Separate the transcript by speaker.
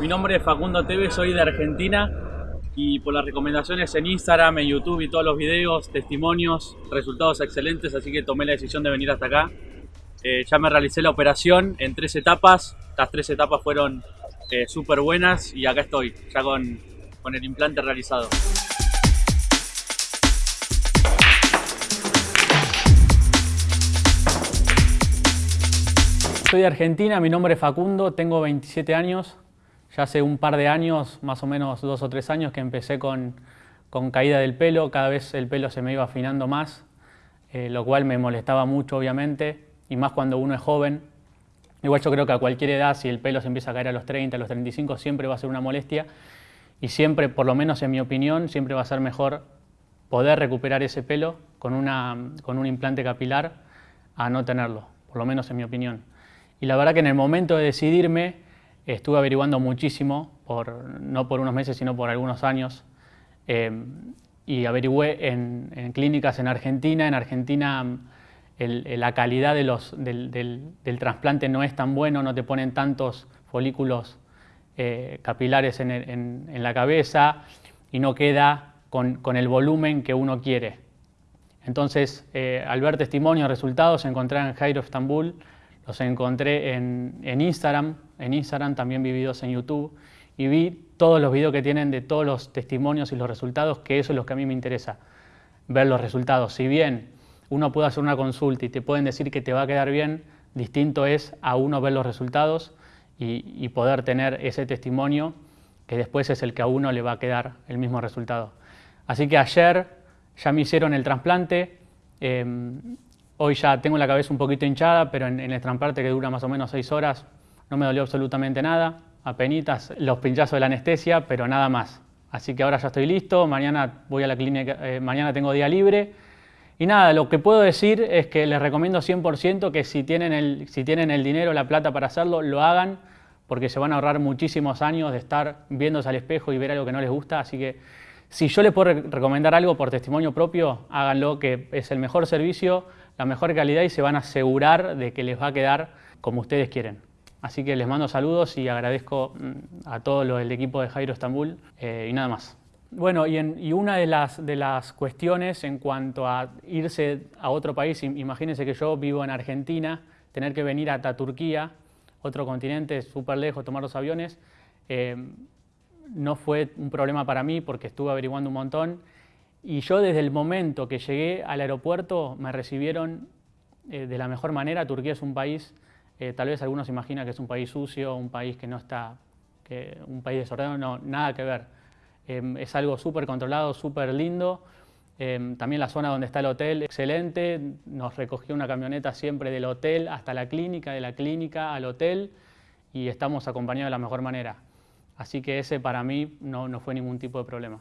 Speaker 1: Mi nombre es Facundo Tevez, soy de Argentina y por las recomendaciones en Instagram, en YouTube y todos los videos, testimonios, resultados excelentes, así que tomé la decisión de venir hasta acá. Eh, ya me realicé la operación en tres etapas, las tres etapas fueron eh, súper buenas y acá estoy, ya con, con el implante realizado. Soy de Argentina, mi nombre es Facundo, tengo 27 años. Ya hace un par de años, más o menos dos o tres años, que empecé con, con caída del pelo. Cada vez el pelo se me iba afinando más, eh, lo cual me molestaba mucho, obviamente, y más cuando uno es joven. Igual yo creo que a cualquier edad, si el pelo se empieza a caer a los 30, a los 35, siempre va a ser una molestia. Y siempre, por lo menos en mi opinión, siempre va a ser mejor poder recuperar ese pelo con, una, con un implante capilar a no tenerlo, por lo menos en mi opinión. Y la verdad que en el momento de decidirme estuve averiguando muchísimo, no por unos meses, sino por algunos años, eh, y averigüé en, clínicas en Argentina. En Argentina la calidad del, trasplante no es tan bueno, no te ponen tantos folículos eh, capilares en, la cabeza y no queda con, con, el volumen que uno quiere. Entonces, eh, al ver testimonios, resultados, encontré en Jairo Estambul los encontré en, Instagram, en Instagram también vi videos en YouTube y vi todos los videos que tienen de todos los testimonios y los resultados, que eso es lo que a mí me interesa, ver los resultados. Si bien uno puede hacer una consulta y te pueden decir que te va a quedar bien, distinto es a uno ver los resultados y, poder tener ese testimonio que después es el que a uno le va a quedar el mismo resultado. Así que ayer ya me hicieron el trasplante, em, Hoy ya tengo la cabeza un poquito hinchada, pero en, el trasplante que dura más o menos seis horas no me dolió absolutamente nada, apenitas los pinchazos de la anestesia, pero nada más. Así que ahora ya estoy listo, mañana voy a la clínica, eh, mañana tengo día libre. Y nada, lo que puedo decir es que les recomiendo 100% que si tienen, el, si tienen el dinero, la plata para hacerlo, lo hagan, porque se van a ahorrar muchísimos años de estar viéndose al espejo y ver algo que no les gusta. Así que si yo les puedo recomendar algo por testimonio propio, háganlo, que es el mejor servicio, la mejor calidad y se van a asegurar de que les va a quedar como ustedes quieren. Así que les mando saludos y agradezco mm, a todo el equipo de Jairo Estambul eh, y nada más. Bueno, y, una de las, de las cuestiones en cuanto a irse a otro país, imagínense que yo vivo en Argentina, tener que venir hasta Turquía, otro continente súper lejos, tomar los aviones, eh, no fue un problema para mí porque estuve averiguando un montón y yo desde el momento que llegué al aeropuerto me recibieron eh, de la mejor manera. Turquía es un país, eh, tal vez algunos imaginan que es un país sucio, un país que no está, que, un país desordenado, no, nada que ver. Em, es algo súper controlado, súper lindo. También la zona donde está el hotel, excelente. Nos recogió una camioneta siempre del hotel hasta la clínica, de la clínica al hotel y estamos acompañados de la mejor manera. Así que ese para mí no, no fue ningún tipo de problema.